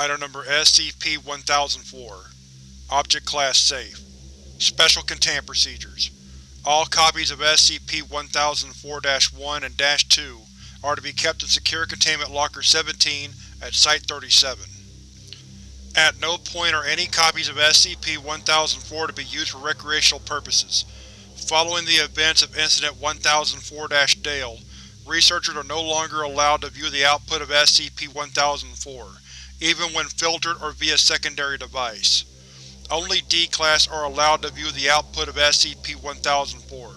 Item Number SCP-1004 Object Class Safe Special Containment Procedures All copies of SCP-1004-1 and -2 are to be kept in Secure Containment Locker 17 at Site-37. At no point are any copies of SCP-1004 to be used for recreational purposes. Following the events of Incident 1004-Dale, researchers are no longer allowed to view the output of SCP-1004, even when filtered or via secondary device. Only D-Class are allowed to view the output of SCP-1004.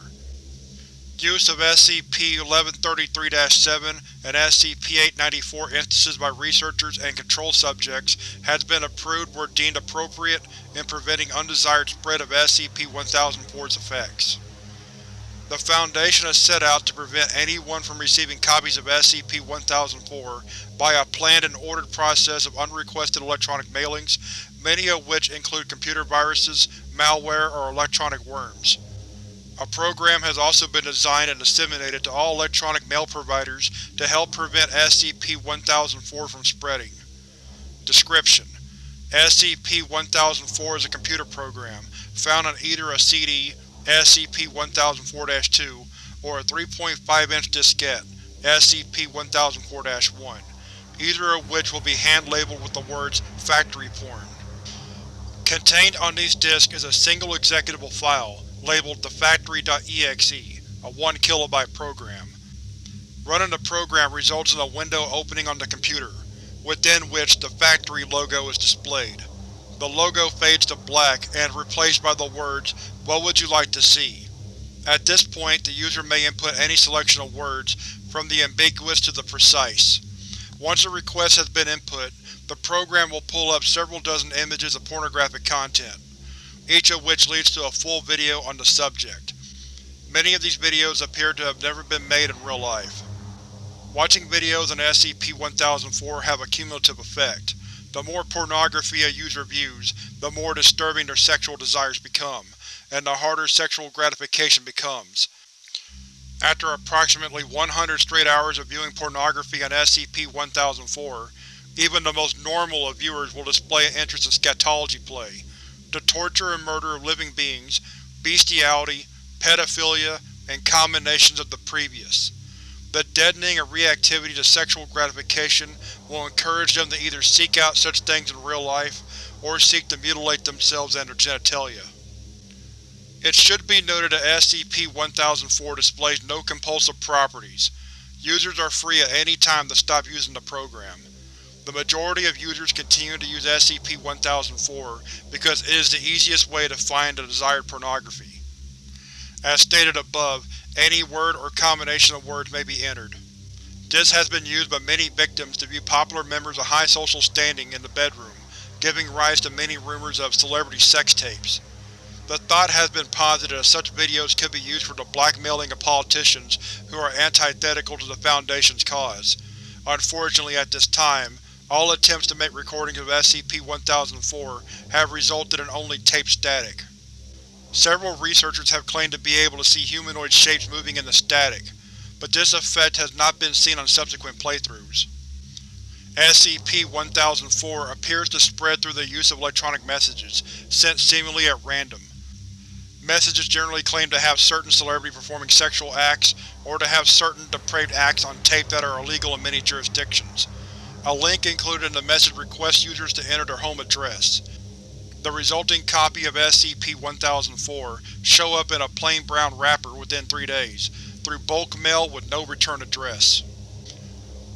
Use of SCP-1133-7 and SCP-894 instances by researchers and control subjects has been approved where deemed appropriate in preventing undesired spread of SCP-1004's effects. The Foundation has set out to prevent anyone from receiving copies of SCP-1004 by a planned and ordered process of unrequested electronic mailings, many of which include computer viruses, malware, or electronic worms. A program has also been designed and disseminated to all electronic mail providers to help prevent SCP-1004 from spreading. Description: SCP-1004 is a computer program, found on either a CD, SCP-1004-2, or a 3.5-inch diskette, SCP-1004-1, either of which will be hand-labeled with the words Factory Porn. Contained on these disks is a single executable file, labeled the Factory.exe, a 1 kilobyte program. Running the program results in a window opening on the computer, within which the Factory logo is displayed. The logo fades to black and is replaced by the words, What would you like to see? At this point, the user may input any selection of words, from the ambiguous to the precise. Once a request has been input, the program will pull up several dozen images of pornographic content, each of which leads to a full video on the subject. Many of these videos appear to have never been made in real life. Watching videos on SCP-1004 have a cumulative effect. The more pornography a user views, the more disturbing their sexual desires become, and the harder sexual gratification becomes. After approximately 100 straight hours of viewing pornography on SCP-1004, even the most normal of viewers will display an interest in scatology play, the torture and murder of living beings, bestiality, pedophilia, and combinations of the previous. The deadening of reactivity to sexual gratification will encourage them to either seek out such things in real life, or seek to mutilate themselves and their genitalia. It should be noted that SCP-1004 displays no compulsive properties. Users are free at any time to stop using the program. The majority of users continue to use SCP-1004 because it is the easiest way to find the desired pornography. As stated above, any word or combination of words may be entered. This has been used by many victims to view popular members of high social standing in the bedroom, giving rise to many rumors of celebrity sex tapes. The thought has been posited that such videos could be used for the blackmailing of politicians who are antithetical to the Foundation's cause. Unfortunately at this time, all attempts to make recordings of SCP-1004 have resulted in only tape static. Several researchers have claimed to be able to see humanoid shapes moving in the static, but this effect has not been seen on subsequent playthroughs. SCP-1004 appears to spread through the use of electronic messages, sent seemingly at random. Messages generally claim to have certain celebrity performing sexual acts, or to have certain depraved acts on tape that are illegal in many jurisdictions. A link included in the message requests users to enter their home address. The resulting copy of SCP-1004 show up in a plain brown wrapper within three days, through bulk mail with no return address.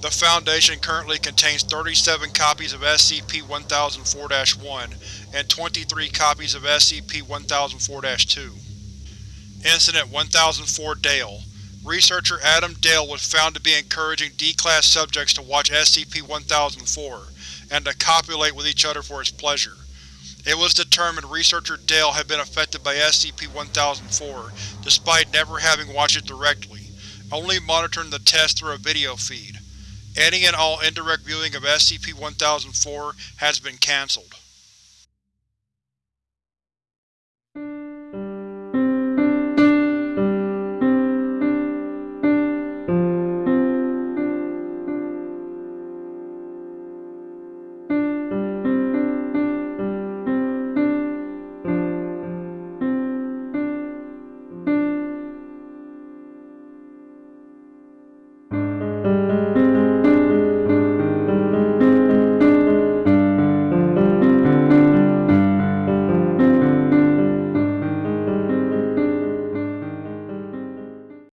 The Foundation currently contains 37 copies of SCP-1004-1 and 23 copies of SCP-1004-2. Incident 1004 Dale Researcher Adam Dale was found to be encouraging D-Class subjects to watch SCP-1004, and to copulate with each other for his pleasure. It was determined Researcher Dale had been affected by SCP-1004, despite never having watched it directly, only monitoring the test through a video feed. Any and all indirect viewing of SCP-1004 has been cancelled.